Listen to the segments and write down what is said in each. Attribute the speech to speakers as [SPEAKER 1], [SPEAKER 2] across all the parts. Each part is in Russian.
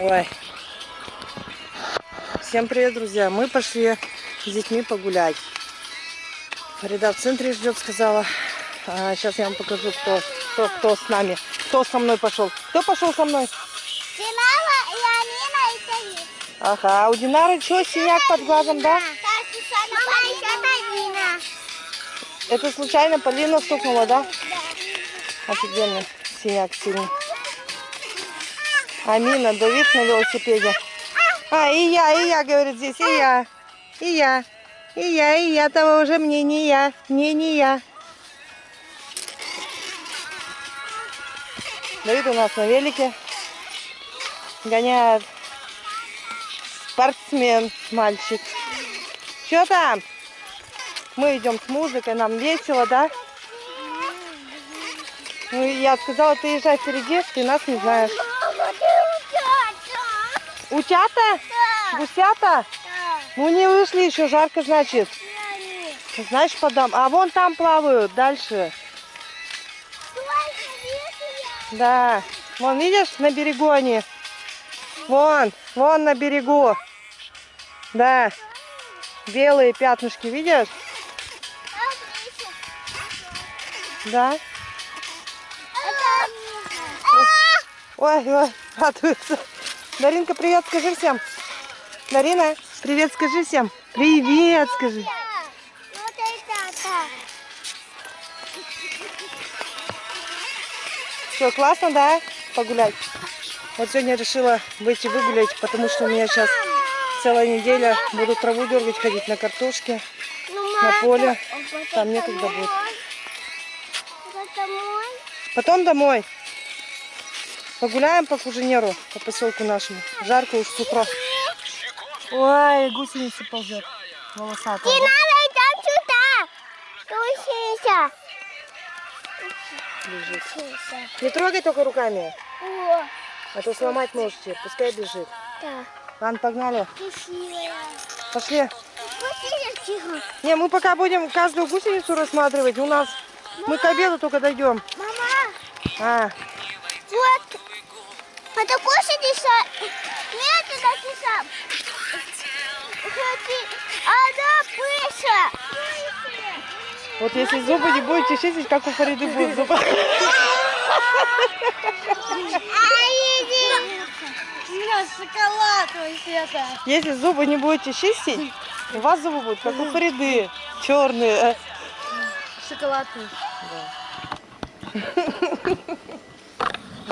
[SPEAKER 1] Ой. Всем привет, друзья. Мы пошли с детьми погулять. Фарида в центре ждет, сказала. А, сейчас я вам покажу, кто, кто, кто с нами. Кто со мной пошел. Кто пошел со мной?
[SPEAKER 2] Динара и Амина и Саид.
[SPEAKER 1] Ага, у Динары что, синяк под глазом, да?
[SPEAKER 2] Это
[SPEAKER 1] случайно Полина стукнула, да? Офигенно. Синяк сильный. Амина, Давид на велосипеде. А, и я, и я, говорит здесь, и я. И я. И я, и я того уже мне не я. Не, не я. Давид у нас на велике. Гоняет спортсмен, мальчик. Что там? Мы идем с музыкой, нам весело, да? Ну, я сказала, ты езжай впереди, ты нас не знаешь. Утята? Гусята? Ну, не вышли еще, жарко, значит. Знаешь, подам. А вон там плавают, дальше. Да. Вон, видишь, на берегу они. Вон, вон на берегу. Да. Белые пятнышки, видишь? Да. Ой, ой, радуется. Даринка, привет, скажи всем. Дарина, привет, скажи всем. Привет, скажи. Все, классно, да, погулять? Вот сегодня решила выйти выгулять, потому что у меня сейчас целая неделя буду траву дергать, ходить на картошке, на поле. Там некогда будет. Потом домой. Погуляем по Куженеру, по поселку нашему. Жарко уж с утра. Ой, гусеница ползет. Волосатая.
[SPEAKER 2] Не надо идем сюда. Гусеница.
[SPEAKER 1] Лежит.
[SPEAKER 2] Гусеница.
[SPEAKER 1] Не трогай только руками,
[SPEAKER 2] О,
[SPEAKER 1] а то сломать можете. Пускай бежит.
[SPEAKER 2] да.
[SPEAKER 1] Ладно, погнали.
[SPEAKER 2] Красивая.
[SPEAKER 1] Пошли.
[SPEAKER 2] Гусеница.
[SPEAKER 1] Не, мы пока будем каждую гусеницу рассматривать. У нас мы к обеду только дойдем.
[SPEAKER 2] Мама,
[SPEAKER 1] А,
[SPEAKER 2] вот. Это гусеница. Нет, это киса. Смотри, она пыша.
[SPEAKER 1] вот если зубы не будете чистить, как у Фариды будут зубы.
[SPEAKER 2] Мира, шоколад вообще-то.
[SPEAKER 1] Если зубы не будете чистить, у вас зубы будут как у Фариды. Черные.
[SPEAKER 2] Шоколадный.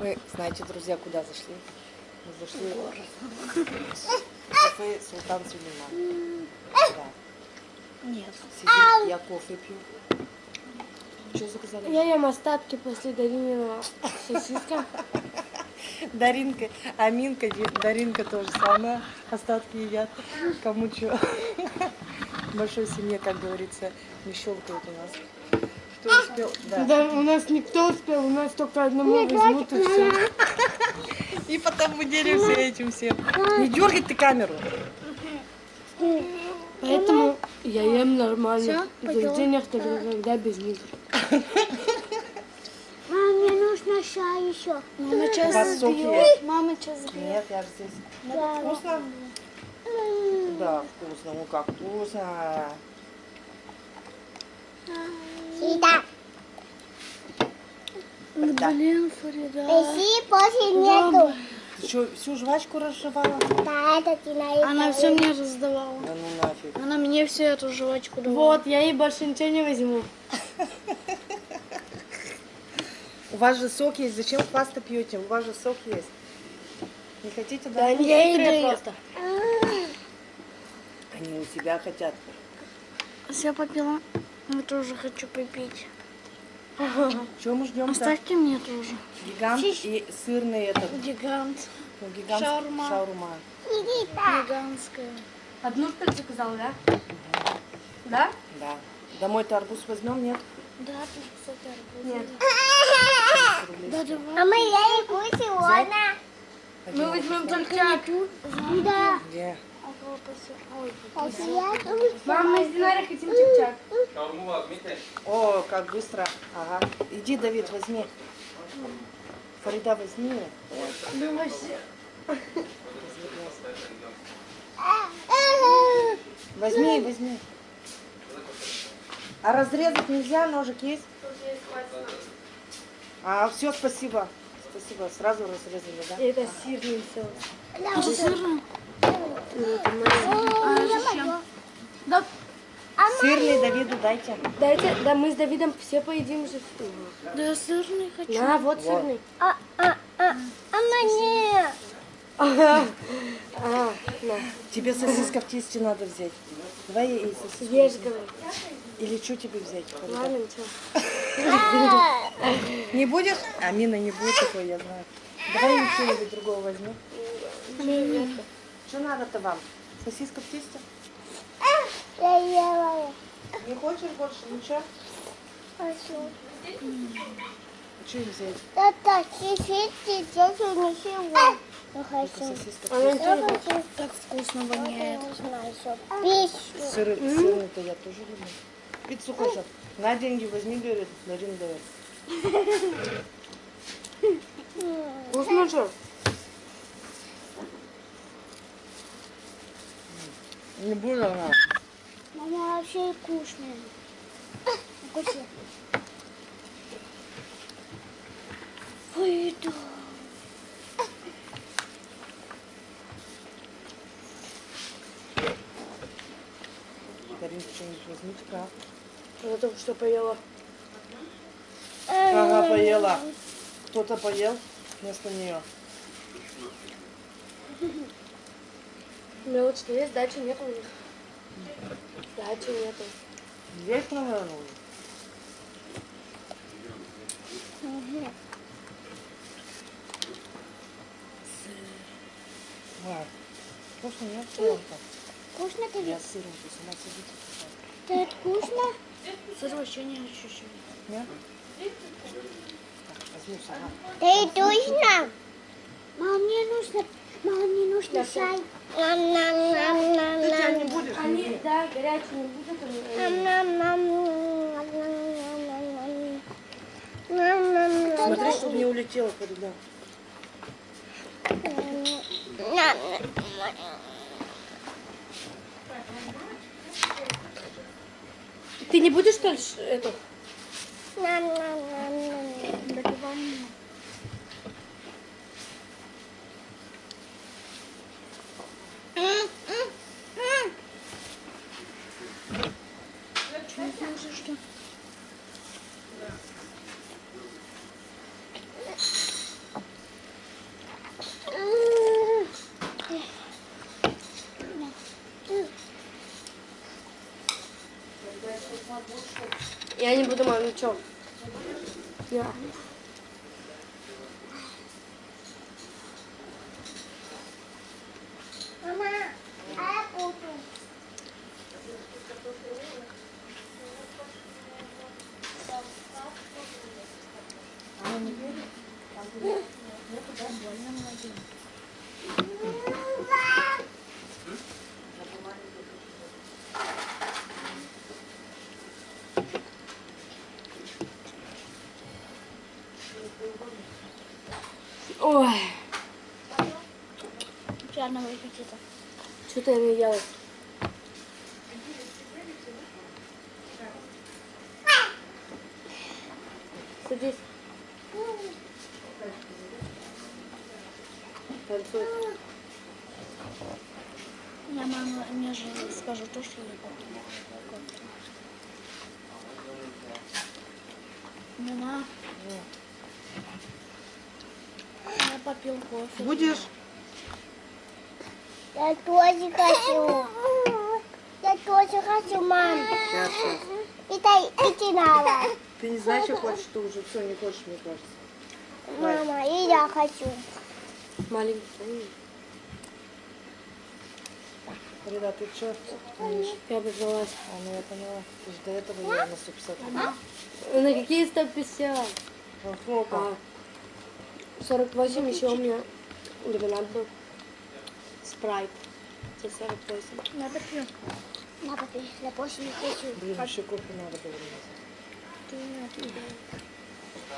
[SPEAKER 1] Мы, знаете, друзья, куда зашли? Мы зашли в кафе Султан Сулейман. Да.
[SPEAKER 2] Нет.
[SPEAKER 1] Сидим, я кофе пью. Что заказали?
[SPEAKER 2] Я ем остатки после Даринина сосиска.
[SPEAKER 1] Даринка, Аминка, Даринка тоже самое. Остатки едят. Кому что. Большой семье, как говорится, не щелкают у нас. Кто успел? Да.
[SPEAKER 3] Да, у нас никто успел, у нас только одному возьмут и все.
[SPEAKER 1] И потом мы делимся этим всем. Не дергай ты камеру.
[SPEAKER 3] Поэтому я ем нормально. В заведениях только когда без них.
[SPEAKER 2] Мам, мне нужно чай еще. Мама
[SPEAKER 1] есть?
[SPEAKER 2] Мама сейчас
[SPEAKER 1] Нет, я же здесь. Вкусно? Да, вкусно. Ну как вкусно.
[SPEAKER 2] Сюда.
[SPEAKER 1] Да.
[SPEAKER 3] Блин, Фарида.
[SPEAKER 2] Пойди, после нету.
[SPEAKER 1] Ты что, всю жвачку разжевала?
[SPEAKER 2] Да, это ты на
[SPEAKER 3] Она все мне раздавала.
[SPEAKER 1] Да ну нафиг.
[SPEAKER 3] Она мне всю эту жвачку давала. Вот, я ей больше ничего не возьму.
[SPEAKER 1] У вас же сок есть. Зачем пасту пьете? У вас же сок есть. Не хотите? Да,
[SPEAKER 3] Они хитрые просто.
[SPEAKER 1] Они у себя хотят.
[SPEAKER 3] Все попила. Я тоже хочу попить.
[SPEAKER 1] Чего мы ждем?
[SPEAKER 3] Оставьте мне тоже.
[SPEAKER 1] Гигант и сырный этот.
[SPEAKER 3] Гигант.
[SPEAKER 1] ну, гигант
[SPEAKER 3] Шаурма.
[SPEAKER 1] шаурма.
[SPEAKER 3] Гигантская. Одну что ли заказал, да? Да?
[SPEAKER 1] Да. Домой-то арбуз возьмем, нет?
[SPEAKER 3] Да, тут, кстати, арбуз. Нет.
[SPEAKER 1] 30 рублей.
[SPEAKER 3] Да, давай.
[SPEAKER 2] А мы я не сегодня.
[SPEAKER 3] Мы возьмем только
[SPEAKER 2] Да.
[SPEAKER 1] Где?
[SPEAKER 3] Мам, мы с Динарой хотим чак-чак.
[SPEAKER 1] О, как быстро. Ага. Иди, Давид, возьми. Фарида, возьми. Возьми, возьми. А разрезать нельзя, ножик есть? А, все, спасибо. Спасибо, сразу разрезали, да?
[SPEAKER 3] Это сырный соус.
[SPEAKER 2] Это
[SPEAKER 3] сырный?
[SPEAKER 2] Да.
[SPEAKER 1] Сырный Давиду дайте.
[SPEAKER 3] Дайте, да мы с Давидом все поедим же. Да я сырный хочу. На, вот сырный.
[SPEAKER 2] А, а, а, а мне.
[SPEAKER 3] А, на.
[SPEAKER 1] Тебе сосиска в тесте надо взять. Давай и сосиску.
[SPEAKER 3] Ешь, говорю.
[SPEAKER 1] Или что тебе взять?
[SPEAKER 3] Ладно, ничего.
[SPEAKER 2] А,
[SPEAKER 1] Не будешь? А Мина не будет такой, я знаю. Давай что-нибудь другого возьми. Что надо-то вам? Сосиска в тесте?
[SPEAKER 2] Я ела.
[SPEAKER 1] Не хочешь больше ничего?
[SPEAKER 2] Хочу.
[SPEAKER 1] А что им взять?
[SPEAKER 2] Это чуть-чуть, здесь не всего. Я хочу. Я хочу.
[SPEAKER 3] так вкусно воняет.
[SPEAKER 2] Пищу.
[SPEAKER 1] Сыры, сырный-то я тоже люблю. Пиццу хочет. На деньги возьми, говорит, Дарин дает.
[SPEAKER 3] Вкусно же?
[SPEAKER 1] Не буду она.
[SPEAKER 2] Мама вообще вкусная. Вкусно. Выйду.
[SPEAKER 1] Дарин, что-нибудь возьмите, как?
[SPEAKER 3] Она только что поела.
[SPEAKER 1] Ага, поела. Кто-то поел вместо нее.
[SPEAKER 3] У меня вот что есть, дачи нет у них. Дачи нету.
[SPEAKER 1] Есть, наверное, уже? Ладно. Вкусно, нет? Сыром
[SPEAKER 2] Вкусно тебе?
[SPEAKER 1] Я сыром, ты сама садись.
[SPEAKER 2] Это вкусно?
[SPEAKER 3] Сыр вообще не ощущаю.
[SPEAKER 1] Нет? Возьму сама.
[SPEAKER 2] Ты точно? Мам, мне нужно, мам, мне нужно чай. Нам, нам, нам, нам,
[SPEAKER 1] Ты чай
[SPEAKER 2] нам.
[SPEAKER 1] не будешь?
[SPEAKER 3] Они, да, горячие не будут.
[SPEAKER 2] Нам,
[SPEAKER 3] они-
[SPEAKER 2] нам, нам, нам, нам, нам, нам. Нам, нам, нам.
[SPEAKER 1] Смотри, чтобы не.
[SPEAKER 2] Нам, нам.
[SPEAKER 3] Ты не будешь, что ли, ш- Я не буду, мам, ничего. Я.
[SPEAKER 2] Мама, а я буду. Выпустится.
[SPEAKER 3] что-то я не ела. Садись. Танцуй.
[SPEAKER 2] Я мама мне же скажу то, что я попила. Мама. Я попил кофе.
[SPEAKER 1] Будешь?
[SPEAKER 2] Я тоже хочу. Я тоже хочу, мам.
[SPEAKER 1] Сейчас, сейчас.
[SPEAKER 2] Это идти надо.
[SPEAKER 1] Ты не знаешь, что хочешь, ты уже все не хочешь, мне кажется.
[SPEAKER 2] Мама, и я хочу.
[SPEAKER 3] Маленький.
[SPEAKER 1] Фарида, ты что?
[SPEAKER 3] Я обожалась.
[SPEAKER 1] А, ну я поняла. Ты же до этого ела на 150
[SPEAKER 3] На какие 150?
[SPEAKER 1] Ну, сколько?
[SPEAKER 3] А, 48 еще у меня лимонад был спрайт. Тебе 48.
[SPEAKER 2] Надо пью. Надо пью. Я больше не хочу.
[SPEAKER 1] Блин, еще кофе надо было
[SPEAKER 2] Ты не отъедай.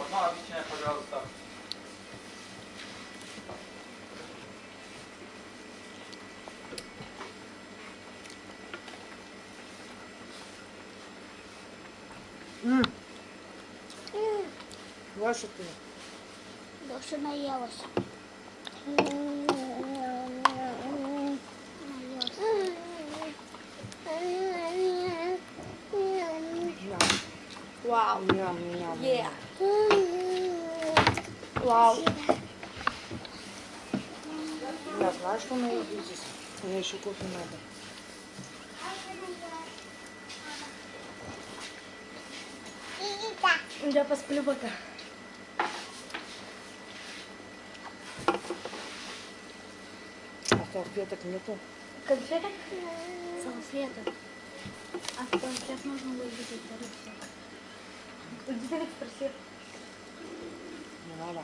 [SPEAKER 4] Одна объясняй, пожалуйста.
[SPEAKER 1] Mm. Mm. Ваша ты.
[SPEAKER 2] Больше наелась.
[SPEAKER 3] Вау.
[SPEAKER 1] ням, ням.
[SPEAKER 3] Yeah. Вау.
[SPEAKER 1] Я знаю, что она ездит здесь. Мне еще кофе надо.
[SPEAKER 3] Я посплю пока.
[SPEAKER 1] А салфеток нету.
[SPEAKER 3] Конфеток?
[SPEAKER 2] Салфеток. А сейчас нужно выглядеть салфеток.
[SPEAKER 3] Ты спроси.
[SPEAKER 1] Не надо.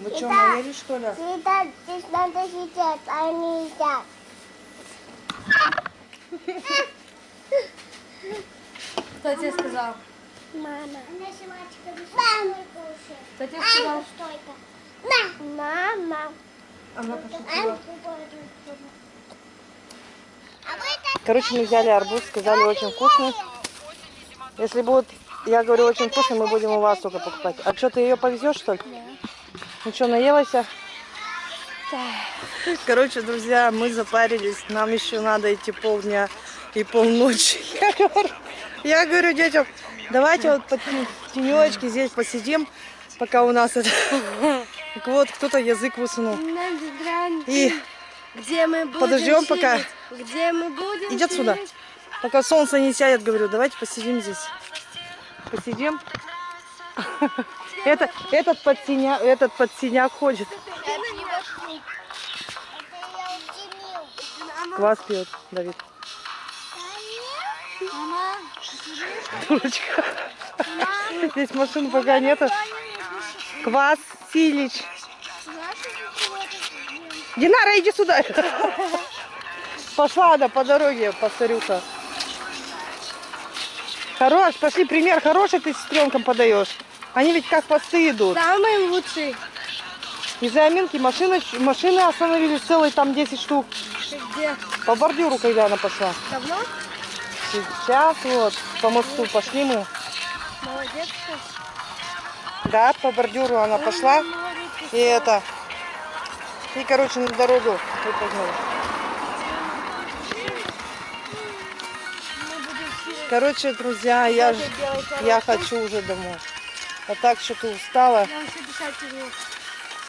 [SPEAKER 1] Вы что, наелись, что ли?
[SPEAKER 2] Сюда, здесь надо сидеть, а не едят.
[SPEAKER 3] Кто тебе сказал?
[SPEAKER 2] Мама. Мам.
[SPEAKER 3] Кто тебе сказал?
[SPEAKER 2] Мама.
[SPEAKER 3] Она пошутила.
[SPEAKER 1] Короче, мы взяли арбуз, сказали очень вкусный. Если будет, я говорю, очень вкусный, мы будем у вас только покупать. А что, ты ее повезешь, что ли? Ну что, наелась? Короче, друзья, мы запарились. Нам еще надо идти полдня и полночи. Я говорю, я говорю детям, давайте вот под тенечке здесь посидим, пока у нас это... Так Вот, кто-то язык высунул. И
[SPEAKER 3] Где мы будем
[SPEAKER 1] Подождем пока.
[SPEAKER 3] Где мы будем
[SPEAKER 1] Иди отсюда. Пока солнце не сядет, говорю, давайте посидим здесь. Посидим. Это, этот под синя, этот под синяк ходит. Квас пьет, Давид. Дурочка. Здесь машин пока нету. Квас Силич. Динара, иди сюда. Пошла она по дороге, повторюха. Хорош, пошли, пример хороший ты сестренкам подаешь. Они ведь как посты идут.
[SPEAKER 3] Самый лучший.
[SPEAKER 1] Из-за Аминки машины, машины остановились целые там 10 штук.
[SPEAKER 3] Где?
[SPEAKER 1] По бордюру, когда она пошла.
[SPEAKER 3] Давно?
[SPEAKER 1] Сейчас вот по мосту пошли мы.
[SPEAKER 3] Молодец.
[SPEAKER 1] Да, по бордюру она пошла.
[SPEAKER 3] Молодец.
[SPEAKER 1] И это. И, короче, на дорогу выпрыгнула. Короче, друзья, я, я хочу уже домой. А так что-то устала.
[SPEAKER 3] Я.